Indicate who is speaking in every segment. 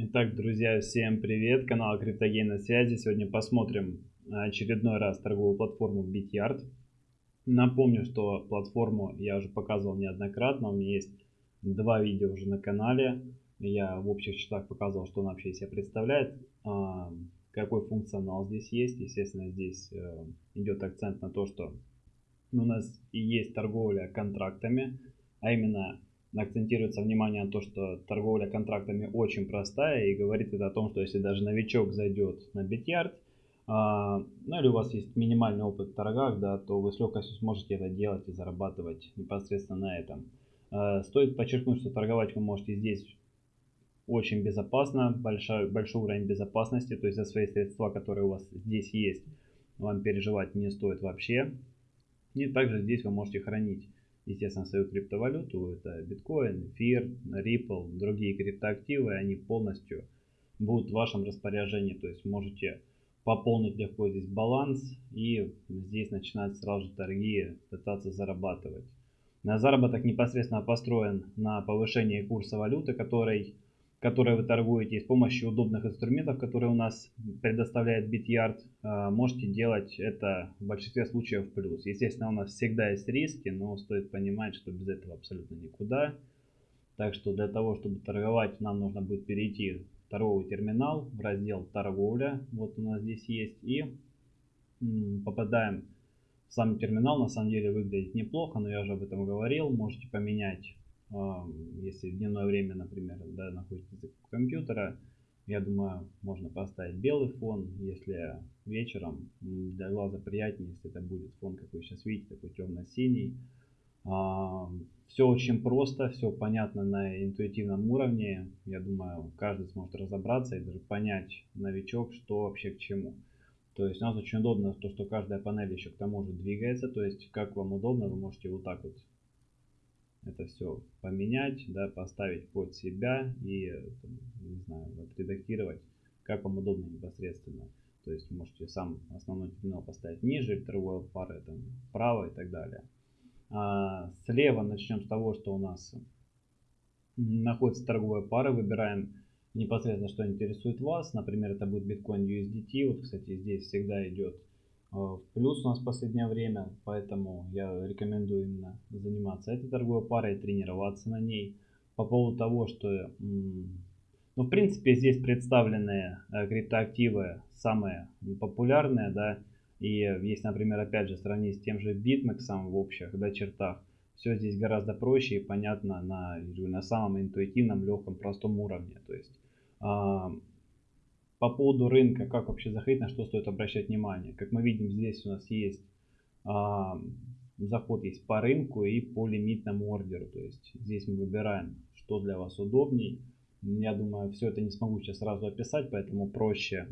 Speaker 1: Итак, друзья, всем привет! Канал Криптогейн на связи. Сегодня посмотрим очередной раз торговую платформу BitYard. Напомню, что платформу я уже показывал неоднократно. У меня есть два видео уже на канале. Я в общих числах показывал, что она вообще себя представляет. А, какой функционал здесь есть. Естественно, здесь э, идет акцент на то, что у нас и есть торговля контрактами, а именно акцентируется внимание на то, что торговля контрактами очень простая и говорит это о том, что если даже новичок зайдет на Bityard, а, ну или у вас есть минимальный опыт в торгах, да, то вы с легкостью сможете это делать и зарабатывать непосредственно на этом. А, стоит подчеркнуть, что торговать вы можете здесь очень безопасно, большой, большой уровень безопасности, то есть за свои средства, которые у вас здесь есть, вам переживать не стоит вообще. И также здесь вы можете хранить естественно, свою криптовалюту, это биткоин, эфир, Ripple, другие криптоактивы, они полностью будут в вашем распоряжении, то есть можете пополнить легко здесь баланс. И здесь начинать сразу же торги, пытаться зарабатывать. На заработок непосредственно построен на повышении курса валюты, который которые вы торгуете, с помощью удобных инструментов, которые у нас предоставляет BitYard, а, можете делать это в большинстве случаев плюс. Естественно, у нас всегда есть риски, но стоит понимать, что без этого абсолютно никуда. Так что для того, чтобы торговать, нам нужно будет перейти в торговый терминал, в раздел торговля. Вот у нас здесь есть. И попадаем в сам терминал. На самом деле выглядит неплохо, но я уже об этом говорил. Можете поменять если в дневное время, например, да, находитесь у компьютера, я думаю, можно поставить белый фон, если вечером для глаза приятнее, если это будет фон, как вы сейчас видите, такой темно-синий. Все очень просто, все понятно на интуитивном уровне. Я думаю, каждый сможет разобраться и даже понять, новичок, что вообще к чему. То есть у нас очень удобно то, что каждая панель еще к тому же двигается. То есть как вам удобно, вы можете вот так вот это все поменять, да, поставить под себя и, не знаю, отредактировать, как вам удобно непосредственно. То есть можете сам основной терминал поставить ниже, торговая пара там вправо и так далее. А слева начнем с того, что у нас находится торговая пара. Выбираем непосредственно, что интересует вас. Например, это будет биткоин USDT. Вот, кстати, здесь всегда идет плюс у нас в последнее время, поэтому я рекомендую именно заниматься этой торговой парой, тренироваться на ней. По поводу того, что, ну, в принципе, здесь представлены э, криптоактивы самые популярные, да, и если, например, опять же, сравнить с тем же BitMEX в общих да, чертах, все здесь гораздо проще и понятно на, на самом интуитивном, легком, простом уровне. То есть по поводу рынка, как вообще заходить, на что стоит обращать внимание. Как мы видим, здесь у нас есть а, заход есть по рынку и по лимитному ордеру. То есть здесь мы выбираем, что для вас удобней. Я думаю, все это не смогу сейчас сразу описать, поэтому проще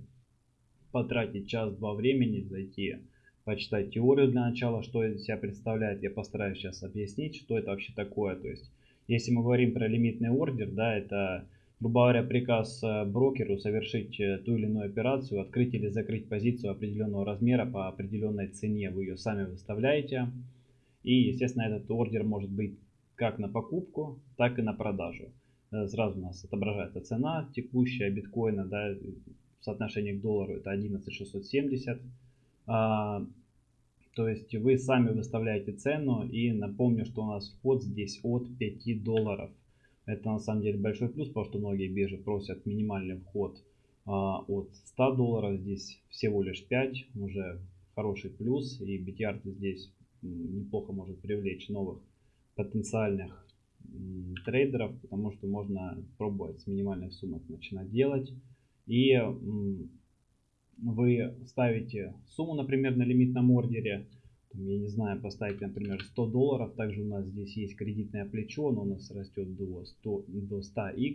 Speaker 1: потратить час-два времени, зайти, почитать теорию для начала, что из себя представляет. Я постараюсь сейчас объяснить, что это вообще такое. То есть, если мы говорим про лимитный ордер, да, это грубо говоря, приказ э, брокеру совершить э, ту или иную операцию, открыть или закрыть позицию определенного размера по определенной цене. Вы ее сами выставляете. И, естественно, этот ордер может быть как на покупку, так и на продажу. Э, сразу у нас отображается цена текущая биткоина, да, в соотношении к доллару это 11670. А, то есть вы сами выставляете цену и напомню, что у нас вход здесь от 5 долларов. Это на самом деле большой плюс, потому что многие биржи просят минимальный вход а, от 100 долларов. Здесь всего лишь 5, уже хороший плюс. И BTR здесь неплохо может привлечь новых потенциальных трейдеров, потому что можно пробовать с минимальных суммок начинать делать. И вы ставите сумму, например, на лимитном ордере, я не знаю, поставить, например, 100 долларов. Также у нас здесь есть кредитное плечо, оно у нас растет до 100, до 100x.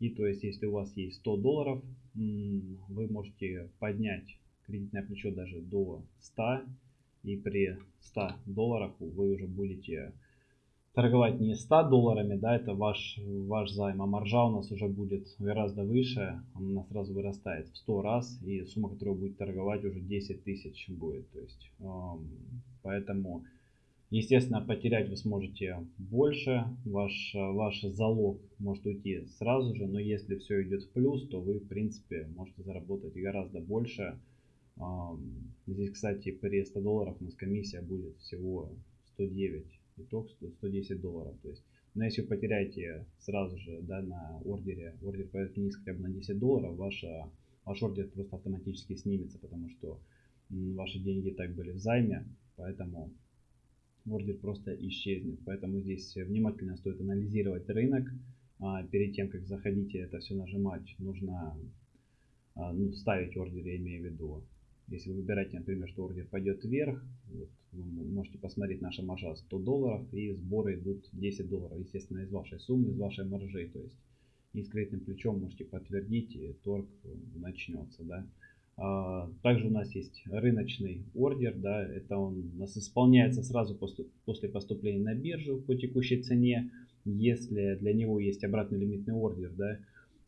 Speaker 1: И то есть, если у вас есть 100 долларов, вы можете поднять кредитное плечо даже до 100. И при 100 долларах вы уже будете торговать не 100 долларами, да, это ваш, ваш займ, а маржа у нас уже будет гораздо выше, она сразу вырастает в 100 раз, и сумма, которую будет торговать, уже 10 тысяч будет. То есть, эм, поэтому Естественно, потерять вы сможете больше, ваш, ваш залог может уйти сразу же, но если все идет в плюс, то вы, в принципе, можете заработать гораздо больше. Здесь, кстати, при 100 долларах у нас комиссия будет всего 109, итог 110 долларов. То есть, но если вы потеряете сразу же да, на ордере, ордер пойдет вниз хотя бы на 10 долларов, ваша, ваш ордер просто автоматически снимется, потому что ваши деньги так были в займе, поэтому ордер просто исчезнет. Поэтому здесь внимательно стоит анализировать рынок. А, перед тем, как заходите это все нажимать, нужно а, ну, ставить ордер, я имею в виду. Если вы выбираете, например, что ордер пойдет вверх, вот, вы можете посмотреть наша маржа 100 долларов и сборы идут 10 долларов, естественно, из вашей суммы, из вашей маржи. То есть и с кредитным плечом можете подтвердить, и торг начнется. Да? А, также у нас есть рыночный ордер, да, это он у нас исполняется сразу после поступления на биржу по текущей цене, если для него есть обратный лимитный ордер, да,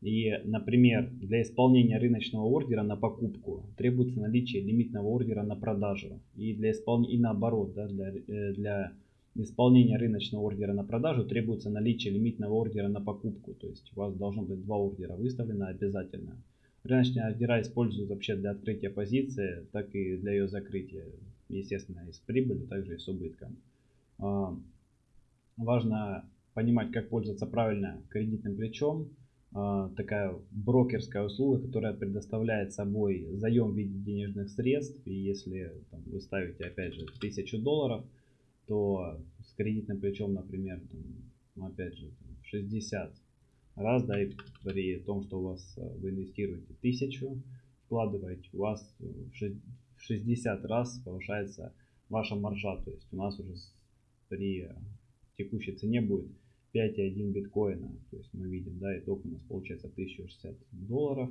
Speaker 1: и, например, для исполнения рыночного ордера на покупку требуется наличие лимитного ордера на продажу. И для исполнения, и наоборот, да, для, э, для исполнения рыночного ордера на продажу требуется наличие лимитного ордера на покупку. То есть у вас должно быть два ордера выставлено обязательно. Рыночные ордера используют вообще для открытия позиции, так и для ее закрытия. Естественно, и с прибылью, также и с убытком. А, важно понимать, как пользоваться правильно кредитным плечом. А, такая брокерская услуга, которая предоставляет собой заем в виде денежных средств. И если там, вы ставите, опять же, 1000 долларов, то с кредитным плечом, например, там, опять же, 60 раз, да, и при том, что у вас э, вы инвестируете тысячу, вкладываете, у вас в 60 раз повышается ваша маржа. То есть у нас уже при текущей цене будет 5,1 биткоина. То есть мы видим, да, итог у нас получается 1060 долларов.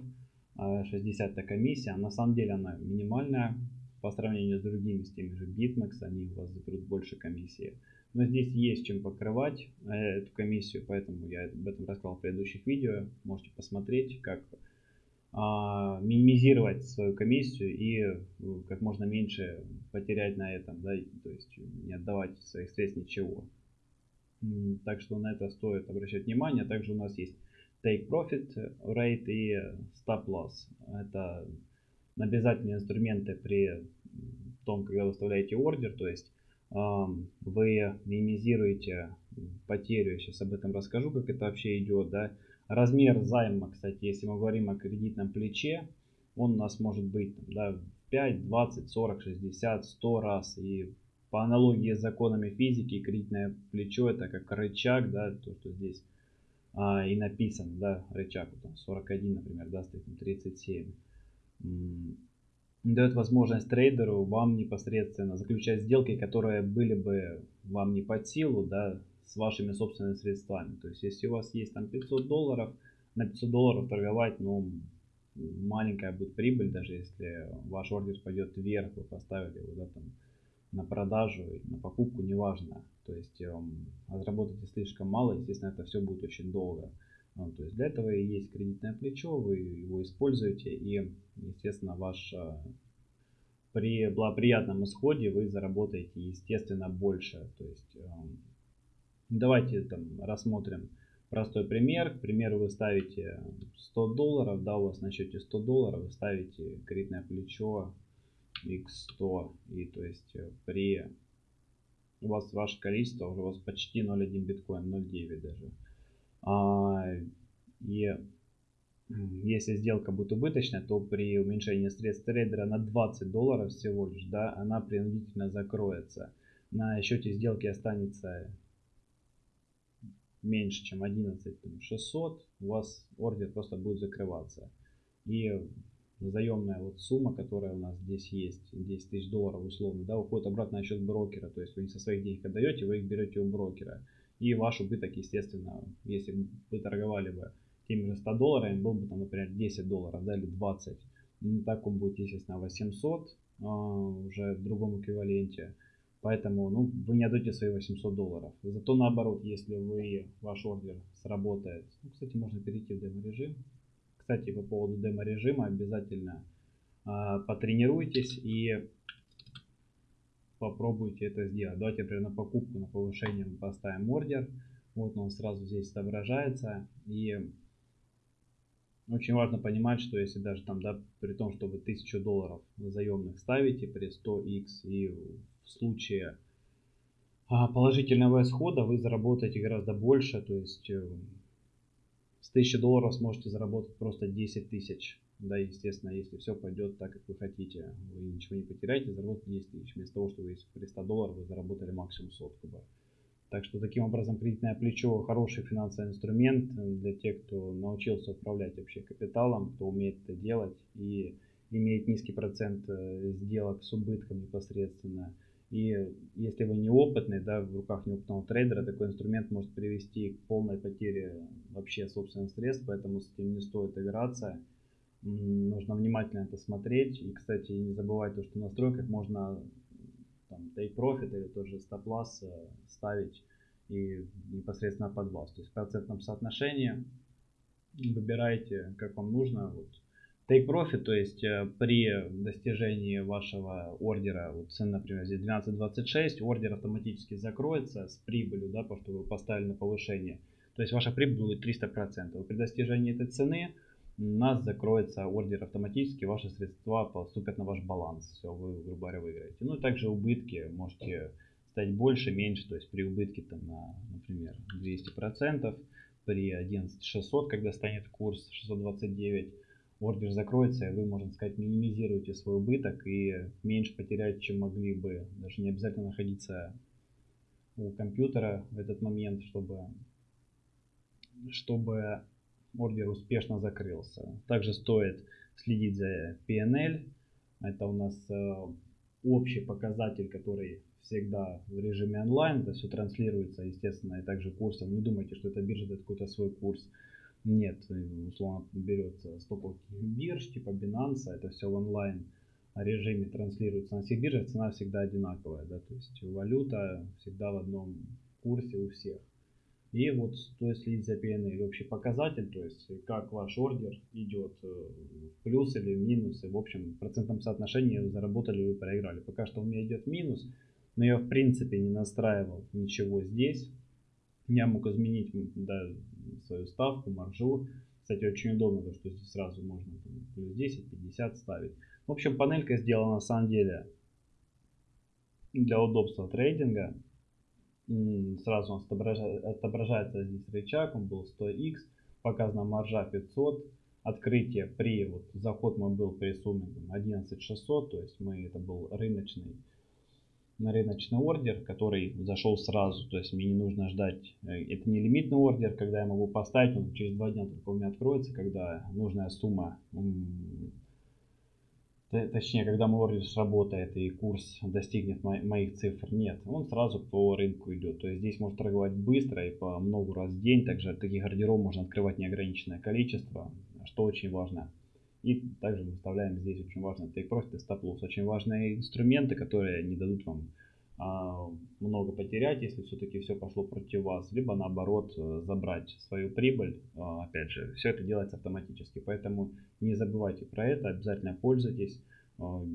Speaker 1: 60 это комиссия. На самом деле она минимальная по сравнению с другими, с теми же BitMEX, они у вас заберут больше комиссии. Но здесь есть чем покрывать э, эту комиссию, поэтому я об этом рассказал в предыдущих видео. Можете посмотреть, как а, минимизировать свою комиссию и э, как можно меньше потерять на этом, да, то есть не отдавать своих средств ничего. Так что на это стоит обращать внимание. Также у нас есть Take Profit Rate и Stop Loss. Это обязательные инструменты при том, когда вы выставляете ордер, то есть вы минимизируете потерю, я сейчас об этом расскажу, как это вообще идет, да. Размер займа, кстати, если мы говорим о кредитном плече, он у нас может быть да, 5, 20, 40, 60, 100 раз. И по аналогии с законами физики, кредитное плечо это как рычаг, да, то, что здесь а, и написано, да, рычаг, там 41, например, да, стоит 37 дает возможность трейдеру вам непосредственно заключать сделки, которые были бы вам не под силу, да, с вашими собственными средствами. То есть, если у вас есть там 500 долларов, на 500 долларов торговать, ну, маленькая будет прибыль, даже если ваш ордер пойдет вверх, вы поставили его, да, там, на продажу, на покупку, неважно. То есть, эм, разработаете слишком мало, естественно, это все будет очень долго. Ну, то есть для этого и есть кредитное плечо, вы его используете и, естественно, ваш э, при благоприятном исходе вы заработаете, естественно, больше. То есть эм, давайте там рассмотрим простой пример. К примеру, вы ставите 100 долларов, да, у вас на счете 100 долларов, вы ставите кредитное плечо x100 и то есть э, при у вас ваше количество уже у вас почти 0,1 биткоин, 0,9 даже. А, и если сделка будет убыточная, то при уменьшении средств трейдера на 20 долларов всего лишь, да, она принудительно закроется. На счете сделки останется меньше, чем 11 600, у вас ордер просто будет закрываться. И заемная вот сумма, которая у нас здесь есть, 10 тысяч долларов условно, да, уходит обратно на счет брокера. То есть вы не со своих денег отдаете, вы их берете у брокера. И ваш убыток, естественно, если вы торговали бы теми же 100 долларами, был бы там, например, 10 долларов, да, или 20. Ну, так он будет, естественно, 800 а, уже в другом эквиваленте. Поэтому ну, вы не отдаете свои 800 долларов. Зато наоборот, если вы, ваш ордер сработает, ну, кстати, можно перейти в демо-режим. Кстати, по поводу демо-режима обязательно а, потренируйтесь и попробуйте это сделать. Давайте, например, на покупку, на повышение мы поставим ордер. Вот он сразу здесь отображается. И очень важно понимать, что если даже там, да, при том, что вы 1000 долларов заемных ставите при 100x и в случае а, положительного исхода вы заработаете гораздо больше, то есть э, с 1000 долларов сможете заработать просто 10 тысяч. Да, естественно, если все пойдет так, как вы хотите, вы ничего не потеряете, заработаете 10 тысяч. Вместо того, чтобы при 100 долларов вы заработали максимум сотку бы. Так что таким образом кредитное плечо хороший финансовый инструмент для тех, кто научился управлять вообще капиталом, кто умеет это делать и имеет низкий процент э, сделок с убытком непосредственно. И если вы неопытный, да, в руках неопытного трейдера, такой инструмент может привести к полной потере вообще собственных средств, поэтому с этим не стоит играться. Нужно внимательно это смотреть. И, кстати, не забывайте, что в настройках можно там, take profit или тот же stop loss э, ставить и непосредственно под вас. То есть в процентном соотношении выбирайте, как вам нужно. Вот. Take profit, то есть э, при достижении вашего ордера, вот цена, например, здесь 12.26, ордер автоматически закроется с прибылью, да, потому что вы поставили на повышение. То есть ваша прибыль будет 300%. При достижении этой цены у нас закроется ордер автоматически, ваши средства поступят на ваш баланс. Все, вы, грубо говоря, выиграете. Ну и также убытки можете стать больше, меньше, то есть при убытке там на, например, 200%, при 11600, когда станет курс 629, ордер закроется, и вы, можно сказать, минимизируете свой убыток и меньше потеряете, чем могли бы. Даже не обязательно находиться у компьютера в этот момент, чтобы, чтобы ордер успешно закрылся. Также стоит следить за PNL. Это у нас э, общий показатель, который всегда в режиме онлайн. Это все транслируется, естественно, и также курсом. Не думайте, что это биржа дает какой-то свой курс. Нет, условно берется стоповых бирж, типа Binance, это все в онлайн режиме транслируется на всех биржах, цена всегда одинаковая, да, то есть валюта всегда в одном курсе у всех. И вот стоит следить за PNL, общий показатель, то есть как ваш ордер идет э, в плюс или в минус, и в общем в процентном соотношении заработали вы проиграли. Пока что у меня идет минус, но я в принципе не настраивал ничего здесь. Я мог изменить да, свою ставку, маржу. Кстати, очень удобно, то, что здесь сразу можно плюс 10, 50 ставить. В общем, панелька сделана на самом деле для удобства трейдинга сразу у нас отображается, отображается здесь рычаг, он был 100x, показана маржа 500, открытие при, вот заход мой был при сумме 11600, то есть мы, это был рыночный, на рыночный ордер, который зашел сразу, то есть мне не нужно ждать, э, это не лимитный ордер, когда я могу поставить, он через два дня только у меня откроется, когда нужная сумма точнее, когда мой ордер сработает и курс достигнет мо моих цифр, нет, он сразу по рынку идет. То есть здесь можно торговать быстро и по много раз в день. Также таких ордеров можно открывать неограниченное количество, что очень важно. И также выставляем здесь очень важно profit и loss. Очень важные инструменты, которые не дадут вам а, много потерять, если все-таки все пошло против вас, либо наоборот э, забрать свою прибыль. А, опять же, все это делается автоматически, поэтому не забывайте про это, обязательно пользуйтесь. А,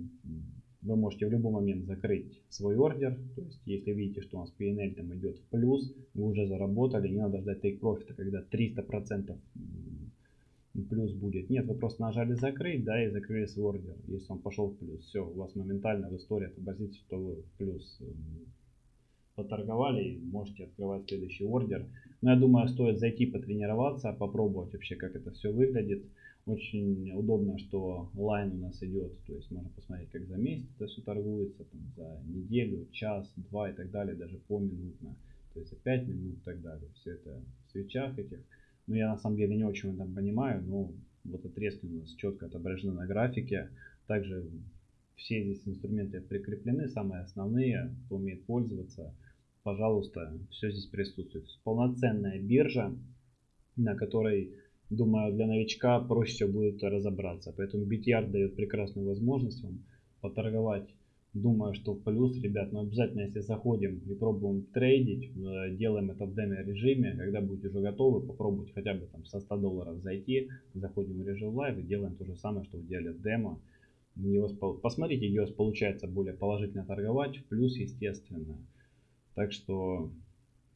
Speaker 1: вы можете в любой момент закрыть свой ордер, то есть если видите, что у нас PNL там идет в плюс, вы уже заработали, не надо ждать take profit, когда 300% плюс будет. Нет, вы просто нажали закрыть, да, и закрыли свой ордер. Если он пошел в плюс, все, у вас моментально в истории отобразится, что вы в плюс эм, поторговали и можете открывать следующий ордер. Но я думаю, стоит зайти потренироваться, попробовать вообще, как это все выглядит. Очень удобно, что лайн у нас идет, то есть можно посмотреть, как за месяц это все торгуется, там, за неделю, час, два и так далее, даже поминутно, то есть за 5 минут и так далее. Все это в свечах этих. Ну, я на самом деле не очень там понимаю, но вот отрезки у нас четко отображены на графике. Также все здесь инструменты прикреплены, самые основные, кто умеет пользоваться, пожалуйста, все здесь присутствует. Полноценная биржа, на которой, думаю, для новичка проще всего будет разобраться. Поэтому BTR дает прекрасную возможность вам поторговать Думаю, что плюс, ребят, но обязательно, если заходим и пробуем трейдить, э, делаем это в демо режиме, когда будете уже готовы, попробуйте хотя бы там со 100 долларов зайти, заходим в режим live и делаем то же самое, что делали в демо. Посмотрите, где у вас получается более положительно торговать, в плюс, естественно. Так что,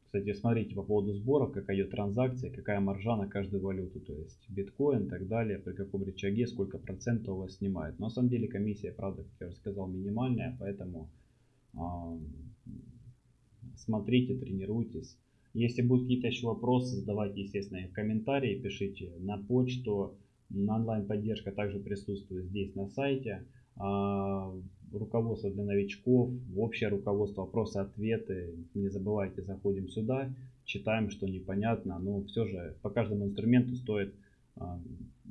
Speaker 1: кстати, смотрите по поводу сборов, какая идет транзакция, какая маржа на каждую валюту, то есть биткоин и так далее, при каком рычаге, сколько процентов у вас снимает. Но на самом деле комиссия, правда, как я уже сказал, минимальная, поэтому а, смотрите, тренируйтесь. Если будут какие-то еще вопросы, задавайте, естественно, в комментарии, пишите на почту. Онлайн-поддержка также присутствует здесь на сайте. Руководство для новичков, общее руководство, вопросы-ответы. Не забывайте, заходим сюда, читаем, что непонятно. Но все же по каждому инструменту стоит а,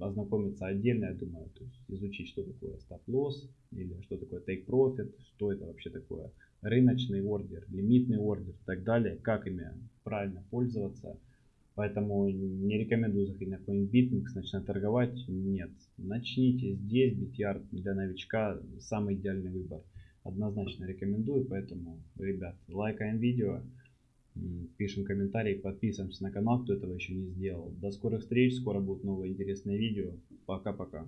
Speaker 1: ознакомиться отдельно, я думаю, то есть изучить, что такое стоп-лосс или что такое take profit, что это вообще такое рыночный ордер, лимитный ордер и так далее, как ими правильно пользоваться. Поэтому не рекомендую заходить на какой-нибудь BitMEX, начинать торговать. Нет. Начните здесь, BTR для новичка самый идеальный выбор. Однозначно рекомендую, поэтому, ребят, лайкаем видео, пишем комментарии, подписываемся на канал, кто этого еще не сделал. До скорых встреч, скоро будут новые интересные видео. Пока-пока.